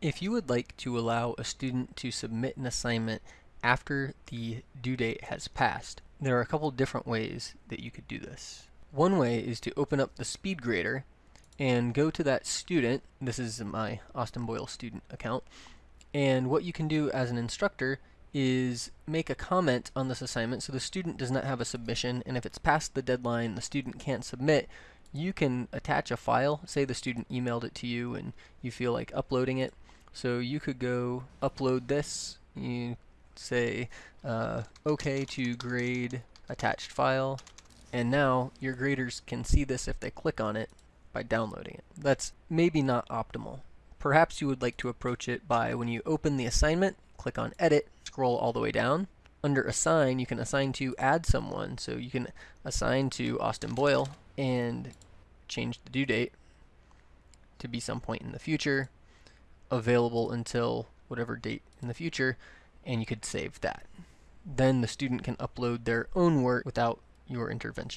If you would like to allow a student to submit an assignment after the due date has passed, there are a couple different ways that you could do this. One way is to open up the speed grader and go to that student. This is my Austin Boyle student account. And what you can do as an instructor is make a comment on this assignment so the student does not have a submission and if it's past the deadline the student can't submit you can attach a file say the student emailed it to you and you feel like uploading it so you could go upload this, you say uh, OK to grade attached file, and now your graders can see this if they click on it by downloading it. That's maybe not optimal. Perhaps you would like to approach it by when you open the assignment, click on Edit, scroll all the way down. Under Assign, you can assign to add someone, so you can assign to Austin Boyle and change the due date to be some point in the future available until whatever date in the future, and you could save that. Then the student can upload their own work without your intervention.